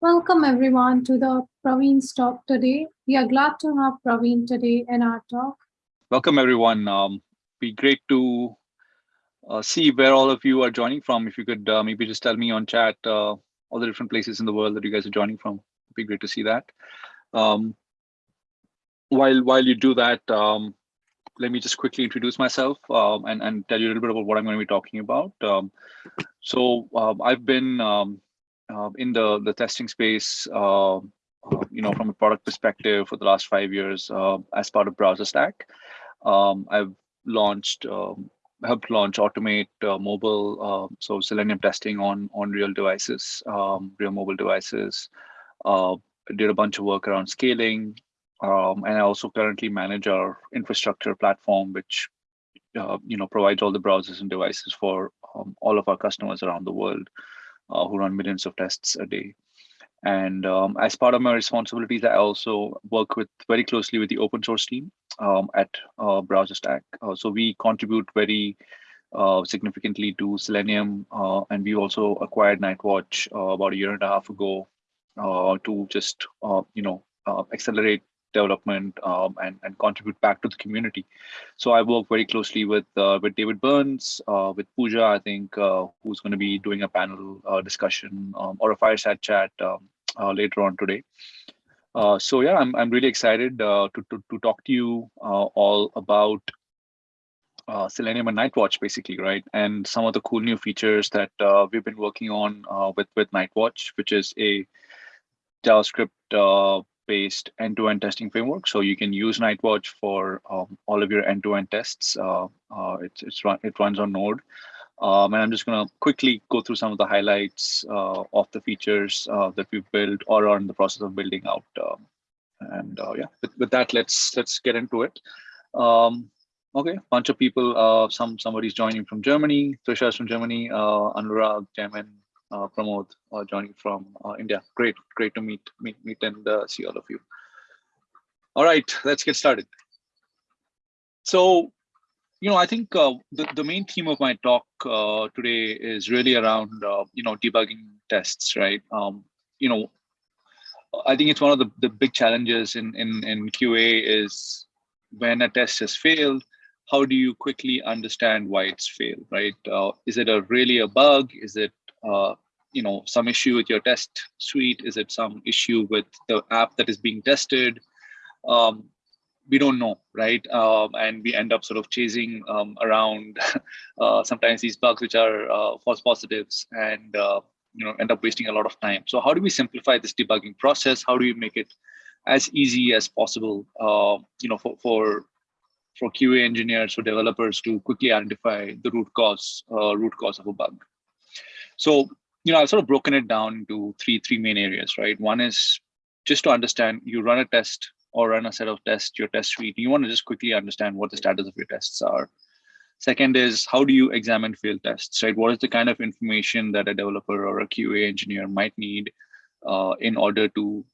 Welcome everyone to the Praveen's talk today. We are glad to have Praveen today in our talk. Welcome everyone. Um, be great to uh, see where all of you are joining from. If you could uh, maybe just tell me on chat uh, all the different places in the world that you guys are joining from. It'd be great to see that. Um, while while you do that, um, let me just quickly introduce myself um, and, and tell you a little bit about what I'm going to be talking about. Um, so um, I've been uh, in the, the testing space, uh, you know, from a product perspective for the last five years as part of BrowserStack. Um, I've launched, um, helped launch Automate uh, mobile, so Selenium testing on, on real devices, real mobile devices. did a bunch of work around scaling, um, and I also currently manage our infrastructure platform, which uh, you know provides all the browsers and devices for um, all of our customers around the world uh, who run millions of tests a day. And um, as part of my responsibilities, I also work with very closely with the open source team um, at uh, BrowserStack. Uh, so we contribute very uh, significantly to Selenium, uh, and we also acquired Nightwatch about a year and a half ago to just you know accelerate development um, and, and contribute back to the community. So I work very closely with uh, with David Burns, uh, with Pooja, I think, uh, who's going to be doing a panel uh, discussion um, or a fireside chat um, uh, later on today. Uh, so yeah, I'm, I'm really excited to, to, to talk to you all about Selenium and Nightwatch, basically, right? And some of the cool new features that we've been working on with, with Nightwatch, which is a JavaScript based end-to-end testing framework. So you can use Nightwatch for um, all of your end-to-end tests. Uh, uh, it's, it's run, it runs on Node. Um, and I'm just going to quickly go through some of the highlights uh, of the features uh, that we've built or are in the process of building out. Um, and uh, yeah, with, with, that, let's let's get into it. Um, okay, bunch of people. Uh, some somebody's joining from Germany. Trisha's from Germany. Anurag, Jamin, uh, Pramod uh, joining from uh, India. Great, great to meet, meet, meet and uh, see all of you. All right, let's get started. So, you know, I think uh, the, the main theme of my talk uh, today is really around, you know, debugging tests, right? Um, you know, I think it's one of the, the big challenges in, in, in QA is when a test has failed, how do you quickly understand why it's failed, right? Uh, is it a really a bug? Is it uh, you know some issue with your test suite? Is it some issue with the app that is being tested? Um, we don't know right? Um, and we end up sort of chasing um, around uh, sometimes these bugs which are uh, false positives and uh, you know end up wasting a lot of time. So how do we simplify this debugging process? How do we make it as easy as possible uh, you know for, for for qa engineers for developers to quickly identify the root cause uh, root cause of a bug so, you know, I've sort of broken it down into three three main areas, right? One is just to understand you run a test or run a set of tests, your test suite. You want to just quickly understand what the status of your tests are. Second is how do you examine failed tests, right? What is the kind of information that a developer or a QA engineer might need uh, in order to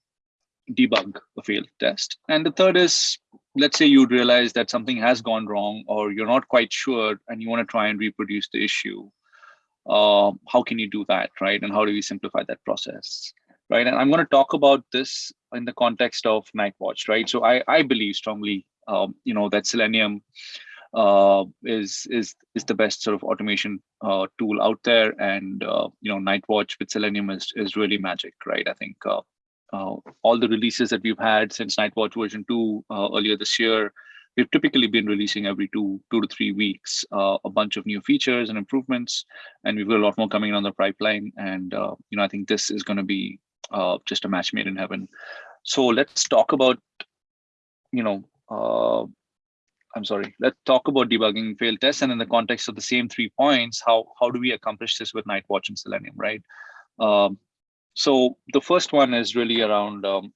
debug a failed test? And the third is, let's say you realize that something has gone wrong or you're not quite sure and you want to try and reproduce the issue uh, how can you do that, right? And how do we simplify that process, right? And I'm going to talk about this in the context of Nightwatch, right? So I, I believe strongly, um, you know, that Selenium uh, is is is the best sort of automation uh, tool out there, and uh, you know, Nightwatch with Selenium is is really magic, right? I think uh, uh, all the releases that we've had since Nightwatch version two earlier this year we've typically been releasing every two two to three weeks uh, a bunch of new features and improvements and we've got a lot more coming on the pipeline and uh, you know i think this is going to be uh, just a match made in heaven. So let's talk about you know uh, i'm sorry let's talk about debugging failed tests and in the context of the same three points how how do we accomplish this with nightwatch and selenium right? Um, so the first one is really around um,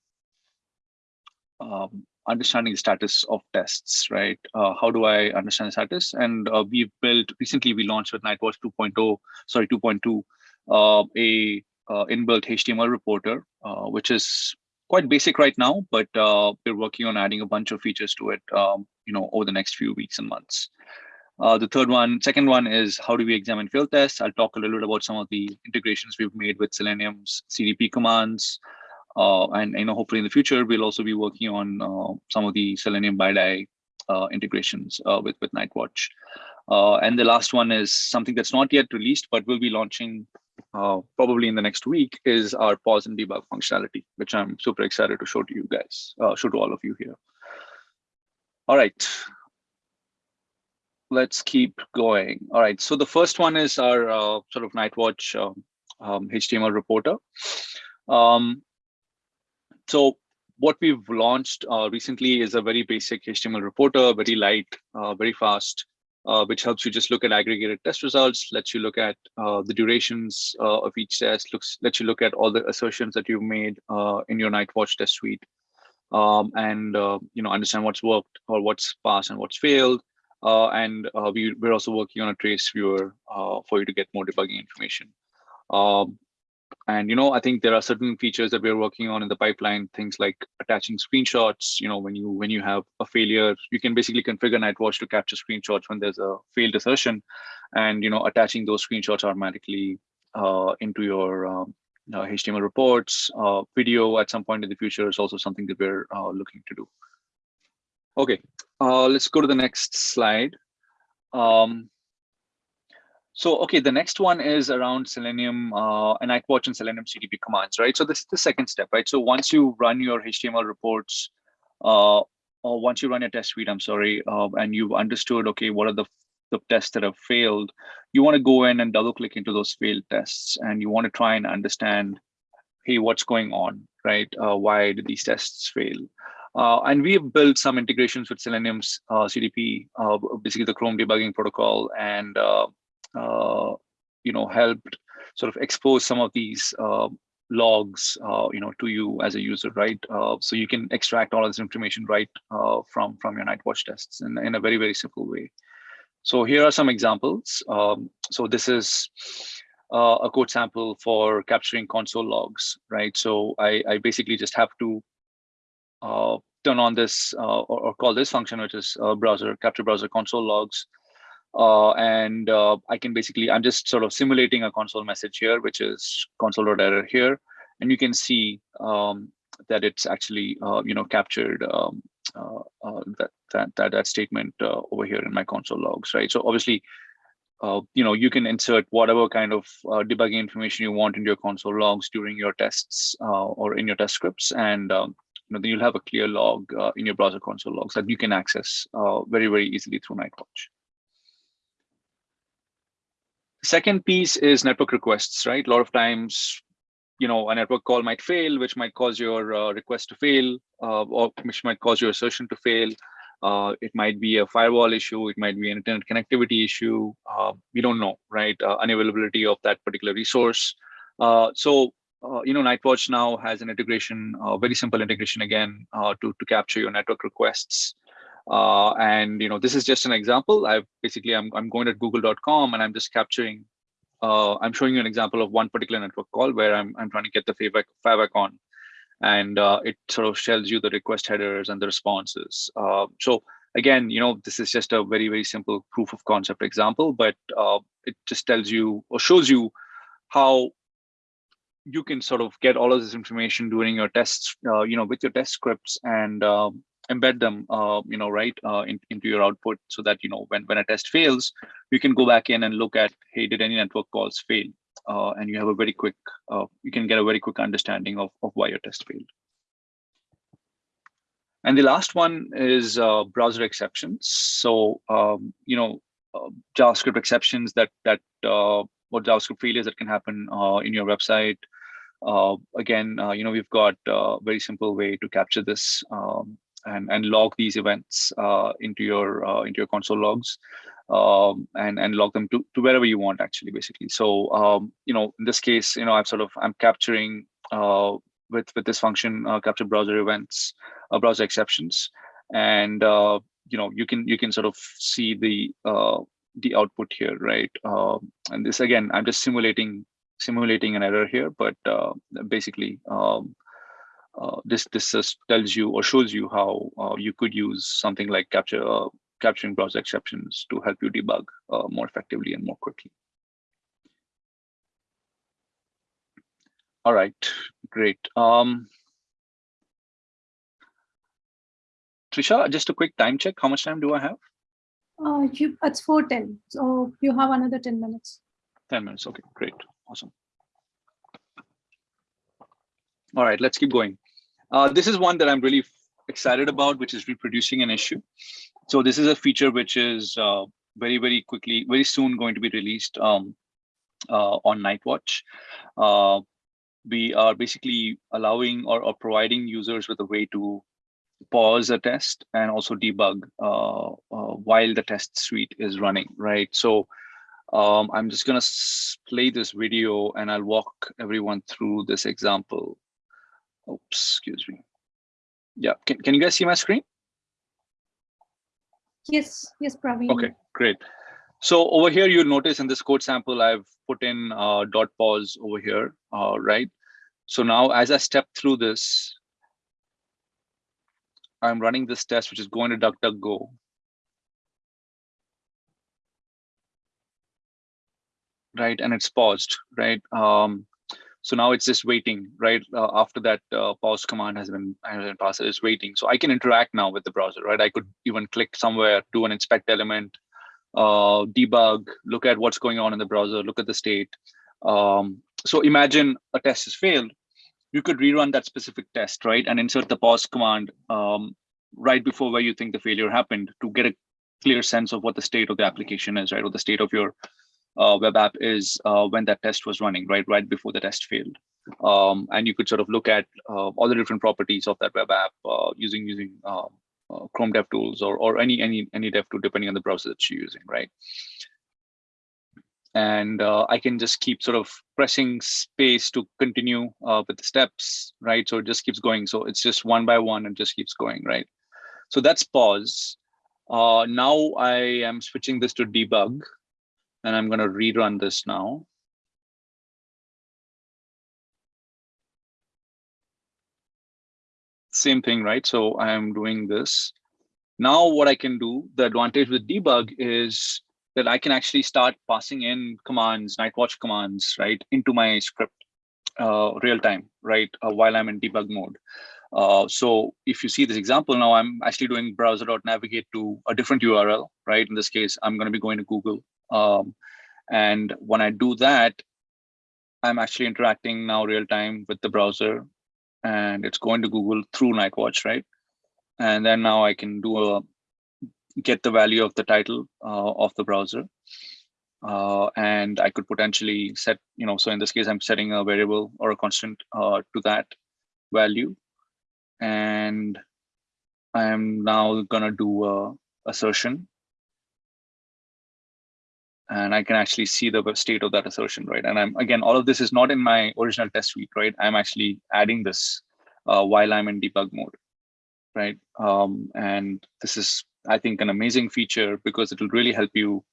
um, understanding the status of tests, right? Uh, how do I understand the status? And uh, we've built, recently we launched with Nightwatch 2.0, sorry, 2.2, uh, a uh, inbuilt HTML reporter, uh, which is quite basic right now, but uh, we're working on adding a bunch of features to it, um, you know, over the next few weeks and months. The third one, second one is how do we examine field tests? I'll talk a little bit about some of the integrations we've made with Selenium's CDP commands. Uh, and you know, hopefully in the future, we'll also be working on uh, some of the Selenium BiDi uh, integrations with, with Nightwatch. And the last one is something that's not yet released, but we'll be launching probably in the next week is our pause and debug functionality, which I'm super excited to show to you guys, show to all of you here. All right, let's keep going. All right, so the first one is our uh, sort of Nightwatch um, um, HTML reporter. Um, so what we've launched uh, recently is a very basic HTML reporter, very light, uh, very fast, uh, which helps you just look at aggregated test results, lets you look at uh, the durations uh, of each test, looks lets you look at all the assertions that you've made in your Nightwatch test suite, um, and you know understand what's worked or what's passed and what's failed. Uh, and uh, we, we're also working on a trace viewer uh, for you to get more debugging information. Um, and you know, I think there are certain features that we're working on in the pipeline, things like attaching screenshots. You know, when you when you have a failure, you can basically configure Nightwatch to capture screenshots when there's a failed assertion, and you know, attaching those screenshots automatically uh, into your um, uh, HTML reports. Uh, video at some point in the future is also something that we're looking to do. Okay, uh, let's go to the next slide. Um, so, okay, the next one is around Selenium uh, and Nightwatch and Selenium CDP commands, right? So this is the second step, right? So once you run your HTML reports, uh, or once you run your test suite, I'm sorry, uh, and you've understood, okay, what are the, the tests that have failed, you want to go in and double click into those failed tests and you want to try and understand, hey, what's going on, right? Uh, why did these tests fail? Uh, and we have built some integrations with Selenium's uh, CDP, uh, basically the Chrome debugging protocol, and uh, you know helped sort of expose some of these uh, logs, you know, to you as a user, right? so you can extract all this information right from from your Nightwatch tests in, in a very very simple way. So here are some examples. Um, so this is a code sample for capturing console logs, right? So I, I basically just have to uh, turn on this uh, or, or, call this function, which is uh, browser capture browser console logs. And I can basically, I'm just sort of simulating a console message here, which is console.error here. And you can see um, that it's actually, you know, captured um, that, that, that, that statement over here in my console logs, right? So obviously, uh, you know, you can insert whatever kind of uh, debugging information you want into your console logs during your tests uh, or in your test scripts. And um, you know, then you'll have a clear log uh, in your browser console logs that you can access uh, very, very easily through Nightwatch. Second piece is network requests, right? A lot of times, you know, a network call might fail, which might cause your uh, request to fail, uh, or which might cause your assertion to fail. Uh, it might be a firewall issue. It might be an internet connectivity issue. Uh, we don't know, right? unavailability of that particular resource. so uh, you know, Nightwatch now has an integration, uh, very simple integration again uh, to, to capture your network requests. Uh, and, you know, this is just an example. I've basically, I'm, I'm going to google.com and I'm just capturing, uh, I'm showing you an example of one particular network call where I'm, I'm trying to get the favicon on. And uh, it sort of shells you the request headers and the responses. so again, you know, this is just a very, very simple proof of concept example, but it just tells you or shows you how you can sort of get all of this information during your tests, uh, you know, with your test scripts and uh, embed them, uh, you know, right uh, in, into your output so that, you know, when, when a test fails, you can go back in and look at, hey, did any network calls fail? Uh, and you have a very quick, uh, you can get a very quick understanding of, of why your test failed. And the last one is browser exceptions. So, um, you know, JavaScript exceptions that that uh, what JavaScript failures that can happen uh, in your website. Uh, again, uh, you know, we've got a very simple way to capture this um, and, and log these events into your into your console logs. Um, and and log them to, to wherever you want actually basically so um, you know in this case you know i'm sort of i'm capturing uh, with with this function uh, capture browser events uh, browser exceptions and you know you can you can sort of see the the output here, right? Um, and this again, I'm just simulating simulating an error here, but uh, basically um, uh, this this just tells you or shows you how uh, you could use something like capture uh, capturing browser exceptions to help you debug uh, more effectively and more quickly. All right, great. Um, Trisha, just a quick time check. How much time do I have? Uh, you, it's 4.10, so you have another 10 minutes. 10 minutes, okay, great, awesome. All right, let's keep going. Uh, this is one that I'm really excited about, which is reproducing an issue. So this is a feature which is uh, very, very quickly, very soon going to be released um, uh, on Nightwatch. Uh, we are basically allowing or, or, providing users with a way to pause a test and also debug uh, uh, while the test suite is running, right? So um, I'm just gonna play this video and I'll walk everyone through this example. Oops, excuse me. Yeah, can, can you guys see my screen? Yes, yes, Praveen. Okay, great. So over here, you'll notice in this code sample, I've put in uh, dot pause over here, uh, right? So now as I step through this, I'm running this test, which is going to DuckDuckGo. Right, and it's paused, right? Um, so now it's just waiting, right? Uh, after that uh, pause command has been, has been passed, it's waiting. So I can interact now with the browser, right? I could even click somewhere, do an inspect element, uh, debug, look at what's going on in the browser, look at the state. Um, so imagine a test has failed. You could rerun that specific test, right? And insert the pause command um, right before where you think the failure happened to get a clear sense of what the state of the application is, right? Or the state of your web app is uh, when that test was running, right, right before the test failed. Um, and you could sort of look at uh, all the different properties of that web app using using um, Chrome DevTools or or any any any dev tool depending on the browser that you're using, right? and uh, I can just keep sort of pressing space to continue uh, with the steps, right? So it just keeps going. So it's just one by one and just keeps going, right? So that's pause. Uh, now I am switching this to debug and I'm going to rerun this now. Same thing, right? So I am doing this. Now what I can do, the advantage with debug is that I can actually start passing in commands, Nightwatch commands, right, into my script uh, real time, right, uh, while I'm in debug mode. Uh, so if you see this example now, I'm actually doing browser.navigate to a different URL, right? In this case, I'm going to be going to Google. Um, and when I do that, I'm actually interacting now real time with the browser and it's going to Google through Nightwatch, right? And then now I can do a get the value of the title uh, of the browser. Uh, and I could potentially set, you know, so in this case, I'm setting a variable or a constant uh, to that value. And I am now going to do a assertion and I can actually see the state of that assertion, right? And I'm again, all of this is not in my original test suite, right? I'm actually adding this uh, while I'm in debug mode, right? Um, and this is, I think, an amazing feature because it will really help you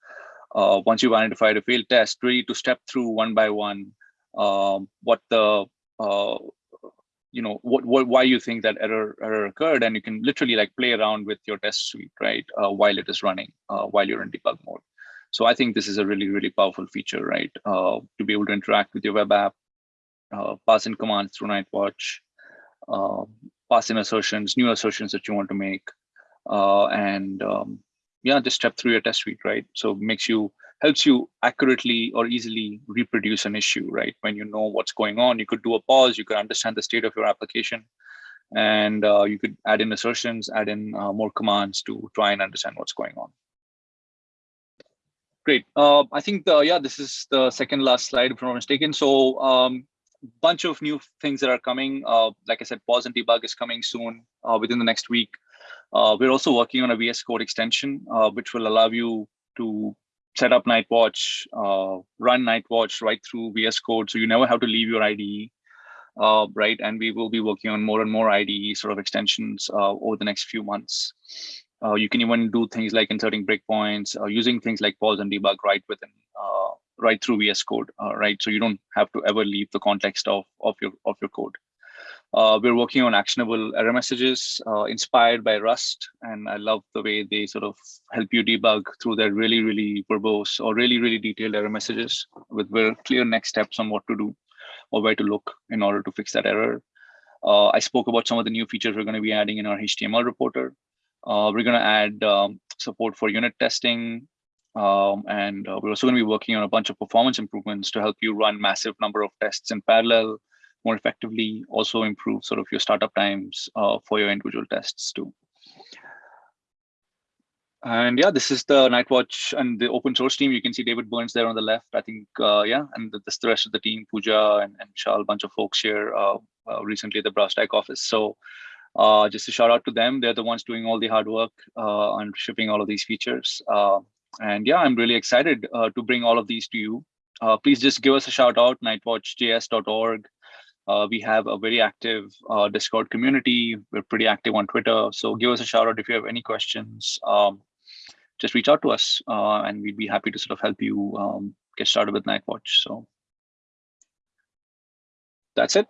uh, once you've identified a failed test, really to step through one by one um, what the uh, you know what, what why you think that error error occurred, and you can literally like play around with your test suite, right, uh, while it is running, uh, while you're in debug mode. So I think this is a really, really powerful feature, right? Uh, to be able to interact with your web app, uh, pass in commands through Nightwatch, uh, pass in assertions, new assertions that you want to make, uh, and um, yeah, just step through your test suite, right? So makes you helps you accurately or easily reproduce an issue, right? When you know what's going on, you could do a pause, you could understand the state of your application, and uh, you could add in assertions, add in uh, more commands to try and understand what's going on. Great. Uh, I think the, yeah, this is the second last slide, if I'm not mistaken. So um, bunch of new things that are coming. Uh, like I said, pause and debug is coming soon uh, within the next week. Uh, we're also working on a VS Code extension, uh, which will allow you to set up Nightwatch, uh, run Nightwatch right through VS Code. So you never have to leave your IDE, right? And we will be working on more and more IDE sort of extensions over the next few months. Uh, you can even do things like inserting breakpoints, uh, using things like pause and debug right within, uh, right through VS Code, uh, right? So you don't have to ever leave the context of of your of your code. Uh, we're working on actionable error messages uh, inspired by Rust, and I love the way they sort of help you debug through their really, really verbose or really, really detailed error messages with very clear next steps on what to do or where to look in order to fix that error. I spoke about some of the new features we're going to be adding in our HTML reporter. Uh, we're going to add um, support for unit testing, um, and uh, we're also going to be working on a bunch of performance improvements to help you run massive number of tests in parallel more effectively, also improve sort of your startup times uh, for your individual tests too. And yeah, this is the Nightwatch and the open source team. You can see David Burns there on the left. I think, uh, yeah, and this the rest of the team, Pooja and, and Shal, a bunch of folks here uh, uh, recently at the BrowserStack office. So uh, just a shout out to them. They're the ones doing all the hard work uh, on shipping all of these features. Uh, and yeah, I'm really excited uh, to bring all of these to you. Uh, please just give us a shout out, nightwatchjs.org. Uh, we have a very active Discord community. We're pretty active on Twitter. So give us a shout out if you have any questions. Um, just reach out to us and we'd be happy to sort of help you um, get started with Nightwatch. So that's it.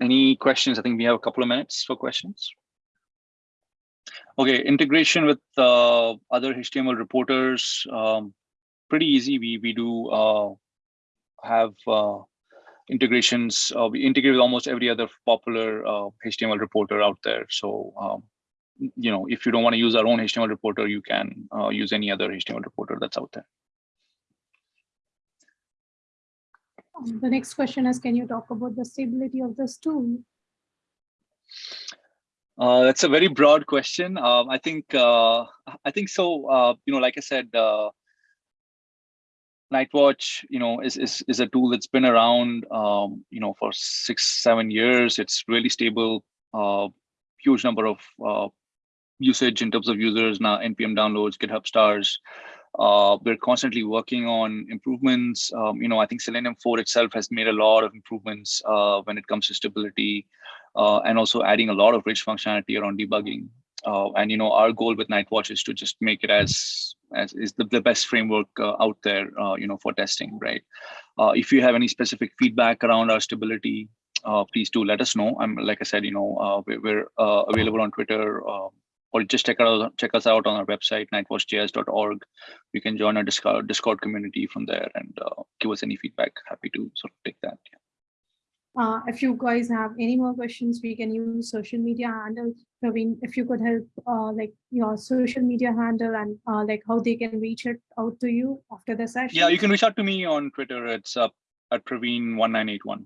Any questions? I think we have a couple of minutes for questions. Okay, integration with uh, other HTML reporters, um, pretty easy. We we do uh, have uh, integrations. Uh, we integrate with almost every other popular HTML uh, reporter out there. So um, you know, if you don't want to use our own HTML reporter, you can uh, use any other HTML reporter that's out there. Um, the next question is, can you talk about the stability of this tool? Uh, that's a very broad question. Um, I think uh, I think so. Uh, you know, like I said, uh, Nightwatch, you know, is is is a tool that's been around, um, you know, for six seven years. It's really stable. Uh, huge number of uh, usage in terms of users now, npm downloads, GitHub stars. Uh, we're constantly working on improvements. Um, you know, I think Selenium 4 itself has made a lot of improvements uh, when it comes to stability uh, and also adding a lot of rich functionality around debugging. Uh, and, you know, our goal with Nightwatch is to just make it as, as is the, the best framework uh, out there, uh, you know, for testing, right? if you have any specific feedback around our stability, please do let us know. I'm, like I said, you know, we're, available on Twitter, um, or just check out check us out on our website nightwatchjs.org you can join our discord discord community from there and uh, give us any feedback happy to sort of take that yeah. Uh, if you guys have any more questions, we can use social media handle. Praveen, if you could help uh, like your social media handle and uh, like how they can reach it out to you after the session. Yeah, you can reach out to me on Twitter. It's up at Praveen1981.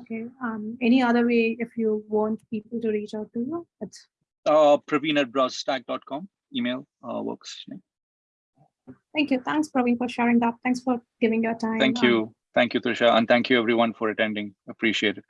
Okay. Um, any other way if you want people to reach out to you? It's uh, Praveen at browserstack.com. Email uh, works. Thank you. Thanks, Praveen, for sharing that. Thanks for giving your time. Thank you. Thank you, Trisha. And thank you, everyone, for attending. Appreciate it.